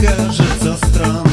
кажется странным.